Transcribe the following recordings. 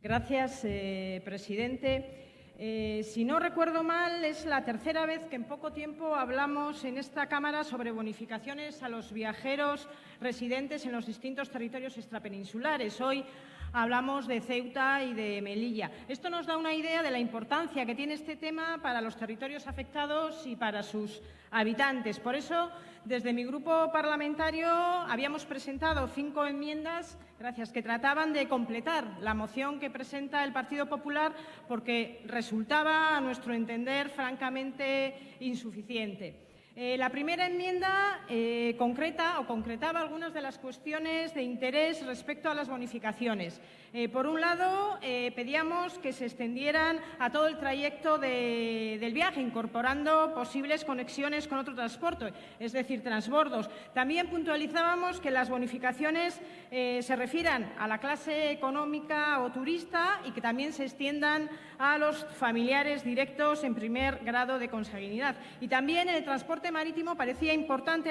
Gracias, eh, presidente. Eh, si no recuerdo mal, es la tercera vez que en poco tiempo hablamos en esta Cámara sobre bonificaciones a los viajeros residentes en los distintos territorios extrapeninsulares. Hoy hablamos de Ceuta y de Melilla. Esto nos da una idea de la importancia que tiene este tema para los territorios afectados y para sus habitantes. Por eso, desde mi grupo parlamentario habíamos presentado cinco enmiendas, gracias, que trataban de completar la moción que presenta el Partido Popular porque resultaba, a nuestro entender, francamente insuficiente. Eh, la primera enmienda eh, concreta o concretaba algunas de las cuestiones de interés respecto a las bonificaciones. Eh, por un lado, pedíamos que se extendieran a todo el trayecto del viaje, incorporando posibles conexiones con otro transporte, es decir, transbordos. También puntualizábamos que las bonificaciones se refieran a la clase económica o turista y que también se extiendan a los familiares directos en primer grado de consanguinidad. Y también en el transporte marítimo parecía importante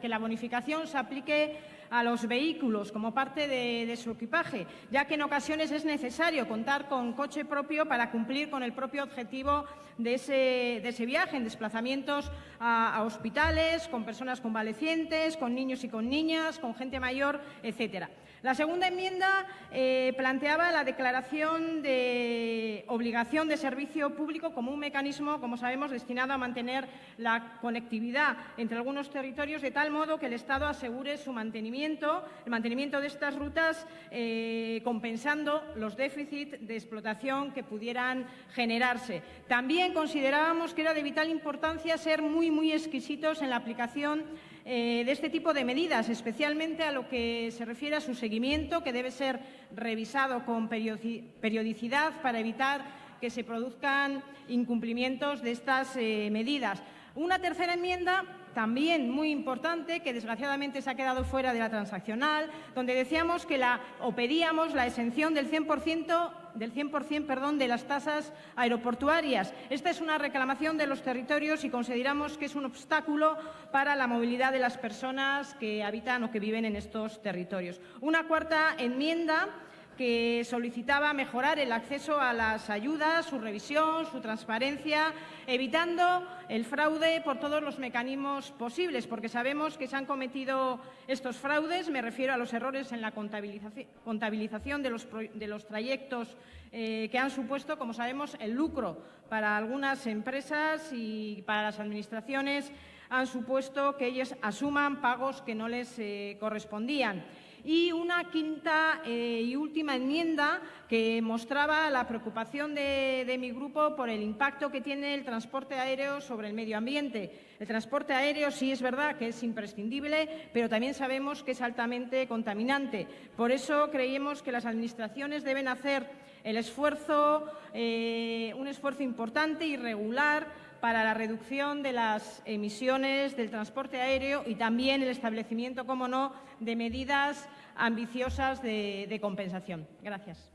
que la bonificación se aplique a los vehículos como parte de, su equipaje, ya que en ocasiones es necesario contar con coche propio para cumplir con el propio objetivo de ese, viaje, en desplazamientos a, hospitales, con personas convalecientes, con niños y con niñas, con gente mayor, etcétera. La segunda enmienda eh, planteaba la declaración de obligación de servicio público como un mecanismo, como sabemos, destinado a mantener la conectividad entre algunos territorios de tal modo que el Estado asegure su mantenimiento, el mantenimiento de estas rutas, eh, compensando los déficits de explotación que pudieran generarse. También considerábamos que era de vital importancia ser muy, muy exquisitos en la aplicación eh, de este tipo de medidas, especialmente a lo que se refiere a su seguimiento, que debe ser revisado con periodicidad para evitar que se produzcan incumplimientos de estas eh, medidas. Una tercera enmienda también muy importante, que desgraciadamente se ha quedado fuera de la transaccional, donde decíamos que la, o pedíamos la exención del 100%, del 100 perdón, de las tasas aeroportuarias. Esta es una reclamación de los territorios y consideramos que es un obstáculo para la movilidad de las personas que habitan o que viven en estos territorios. Una cuarta enmienda que solicitaba mejorar el acceso a las ayudas, su revisión, su transparencia, evitando el fraude por todos los mecanismos posibles, porque sabemos que se han cometido estos fraudes, me refiero a los errores en la contabilización de los, trayectos eh, que han supuesto, como sabemos, el lucro para algunas empresas y para las administraciones han supuesto que ellos asuman pagos que no les eh, correspondían y una quinta eh, y última enmienda que mostraba la preocupación de, mi grupo por el impacto que tiene el transporte aéreo sobre el medio ambiente. El transporte aéreo sí es verdad que es imprescindible, pero también sabemos que es altamente contaminante. Por eso creemos que las administraciones deben hacer el esfuerzo, eh, un esfuerzo importante y regular para la reducción de las emisiones del transporte aéreo y también el establecimiento, como no, de medidas ambiciosas de, de compensación. Gracias.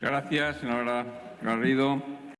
Gracias, señora Garrido.